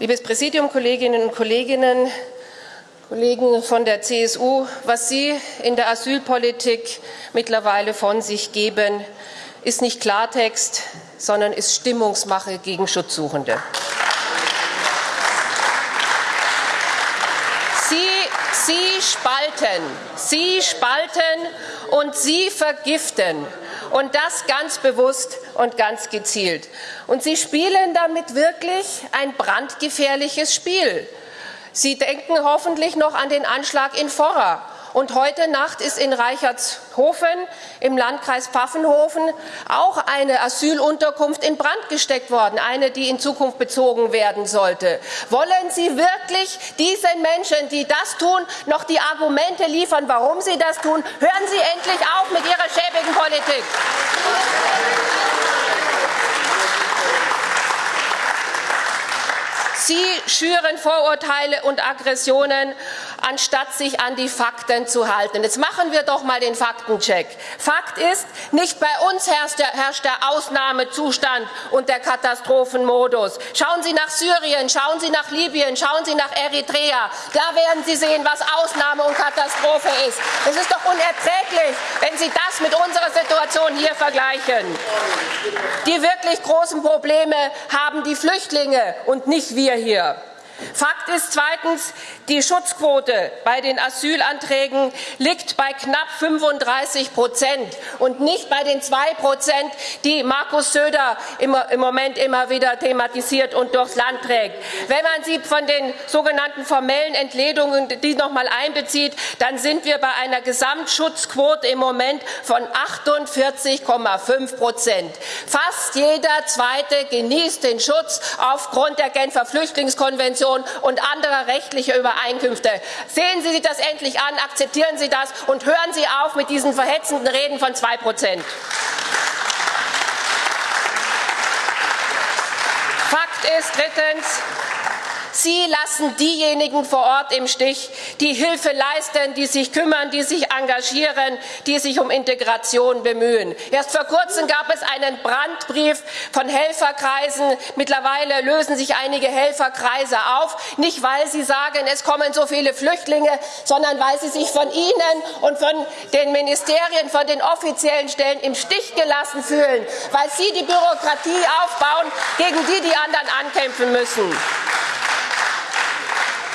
Liebes Präsidium, Kolleginnen und Kollegen, Kollegen von der CSU, was Sie in der Asylpolitik mittlerweile von sich geben, ist nicht Klartext, sondern ist Stimmungsmache gegen Schutzsuchende. Sie, Sie spalten, Sie spalten und Sie vergiften und das ganz bewusst und ganz gezielt. Und Sie spielen damit wirklich ein brandgefährliches Spiel. Sie denken hoffentlich noch an den Anschlag in Forra. Und heute Nacht ist in Reichertshofen im Landkreis Pfaffenhofen auch eine Asylunterkunft in Brand gesteckt worden, eine, die in Zukunft bezogen werden sollte. Wollen Sie wirklich diesen Menschen, die das tun, noch die Argumente liefern, warum sie das tun? Hören Sie endlich auf mit Ihrer schäbigen Politik. Sie schüren Vorurteile und Aggressionen, anstatt sich an die Fakten zu halten. Jetzt machen wir doch mal den Faktencheck. Fakt ist, nicht bei uns herrscht der, herrscht der Ausnahmezustand und der Katastrophenmodus. Schauen Sie nach Syrien, schauen Sie nach Libyen, schauen Sie nach Eritrea. Da werden Sie sehen, was Ausnahme und Katastrophe ist. Es ist doch unerträglich, wenn Sie das mit unserer Situation hier vergleichen. Die wirklich großen Probleme haben die Flüchtlinge und nicht wir hier. Fakt ist zweitens, die Schutzquote bei den Asylanträgen liegt bei knapp 35 Prozent und nicht bei den zwei Prozent, die Markus Söder im Moment immer wieder thematisiert und durchs Land trägt. Wenn man sie von den sogenannten formellen Entledungen die noch mal einbezieht, dann sind wir bei einer Gesamtschutzquote im Moment von 48,5 Prozent. Fast jeder Zweite genießt den Schutz aufgrund der Genfer Flüchtlingskonvention Konvention und anderer rechtlicher Übereinkünfte. Sehen Sie sich das endlich an, akzeptieren Sie das und hören Sie auf mit diesen verhetzenden Reden von zwei Prozent. Fakt ist drittens, Sie lassen diejenigen vor Ort im Stich, die Hilfe leisten, die sich kümmern, die sich engagieren, die sich um Integration bemühen. Erst vor kurzem gab es einen Brandbrief von Helferkreisen. Mittlerweile lösen sich einige Helferkreise auf, nicht weil sie sagen, es kommen so viele Flüchtlinge, sondern weil sie sich von Ihnen und von den Ministerien, von den offiziellen Stellen im Stich gelassen fühlen, weil Sie die Bürokratie aufbauen, gegen die die anderen ankämpfen müssen.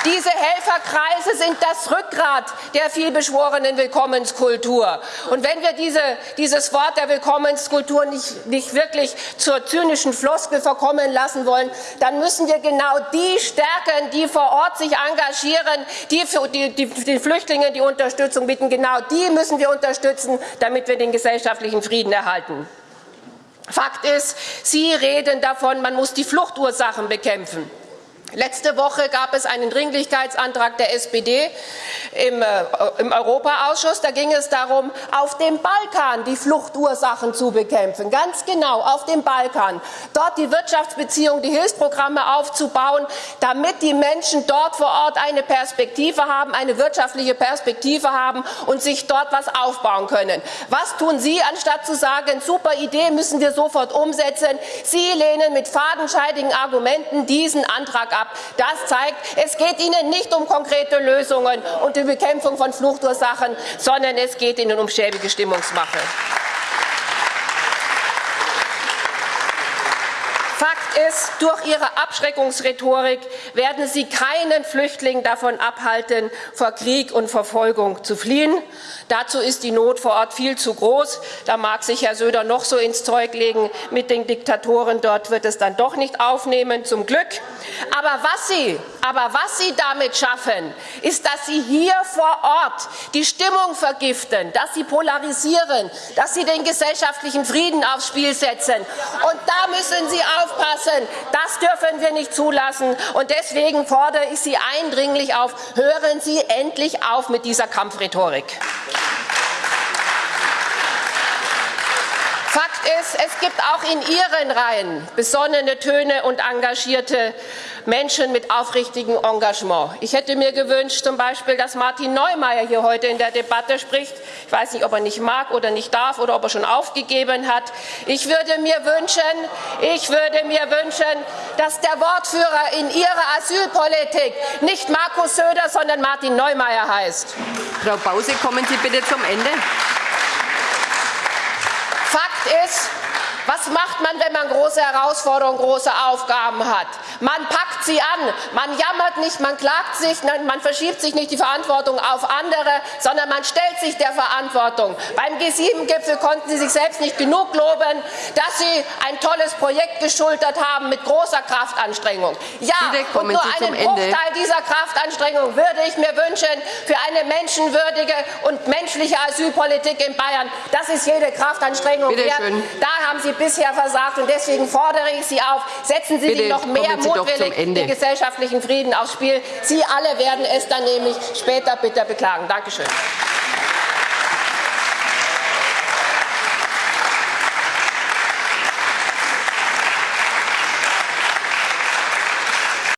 Diese Helferkreise sind das Rückgrat der vielbeschworenen Willkommenskultur. Und wenn wir diese, dieses Wort der Willkommenskultur nicht, nicht wirklich zur zynischen Floskel verkommen lassen wollen, dann müssen wir genau die stärken, die vor Ort sich engagieren, die für die, die, die Flüchtlinge die Unterstützung bieten. Genau die müssen wir unterstützen, damit wir den gesellschaftlichen Frieden erhalten. Fakt ist, Sie reden davon, man muss die Fluchtursachen bekämpfen. Letzte Woche gab es einen Dringlichkeitsantrag der SPD im, äh, im, Europaausschuss. Da ging es darum, auf dem Balkan die Fluchtursachen zu bekämpfen. Ganz genau, auf dem Balkan. Dort die Wirtschaftsbeziehungen, die Hilfsprogramme aufzubauen, damit die Menschen dort vor Ort eine Perspektive haben, eine wirtschaftliche Perspektive haben und sich dort was aufbauen können. Was tun Sie, anstatt zu sagen, super Idee, müssen wir sofort umsetzen? Sie lehnen mit fadenscheidigen Argumenten diesen Antrag ab. Das zeigt, es geht Ihnen nicht um konkrete Lösungen und die Bekämpfung von Fluchtursachen, sondern es geht Ihnen um schäbige Stimmungsmache. Fakt ist, durch Ihre Abschreckungsrhetorik werden Sie keinen Flüchtling davon abhalten, vor Krieg und Verfolgung zu fliehen. Dazu ist die Not vor Ort viel zu groß. Da mag sich Herr Söder noch so ins Zeug legen mit den Diktatoren. Dort wird es dann doch nicht aufnehmen, zum Glück. Aber was Sie, aber was Sie damit schaffen, ist, dass Sie hier vor Ort die Stimmung vergiften, dass Sie polarisieren, dass Sie den gesellschaftlichen Frieden aufs Spiel setzen. Und da müssen Sie auf aufpassen. Das dürfen wir nicht zulassen. Und deswegen fordere ich Sie eindringlich auf, hören Sie endlich auf mit dieser Kampfrhetorik. Fakt weiß, es gibt auch in Ihren Reihen besonnene Töne und engagierte Menschen mit aufrichtigem Engagement. Ich hätte mir gewünscht, zum Beispiel, dass Martin Neumeier hier heute in der Debatte spricht. Ich weiß nicht, ob er nicht mag oder nicht darf oder ob er schon aufgegeben hat. Ich würde mir wünschen, ich würde mir wünschen, dass der Wortführer in Ihrer Asylpolitik nicht Markus Söder, sondern Martin Neumeier heißt. Frau Bause, kommen Sie bitte zum Ende. Ist, was macht man, wenn man große Herausforderungen, große Aufgaben hat? Man packt sie an. Man jammert nicht, man klagt sich, man verschiebt sich nicht die Verantwortung auf andere, sondern man stellt sich der Verantwortung. Beim G7-Gipfel konnten Sie sich selbst nicht genug loben, dass Sie ein tolles Projekt geschultert haben mit großer Kraftanstrengung. Ja, und nur einen Bruchteil dieser Kraftanstrengung würde ich mir wünschen für eine menschenwürdige und menschliche Asylpolitik in Bayern. Das ist jede Kraftanstrengung wert. Da haben Sie bisher versagt. Und deswegen fordere ich Sie auf, setzen Sie Bitte sich noch mehr mutwillig den gesellschaftlichen Frieden aufs Spiel. Sie alle werden es dann nämlich später bitter beklagen. Dankeschön.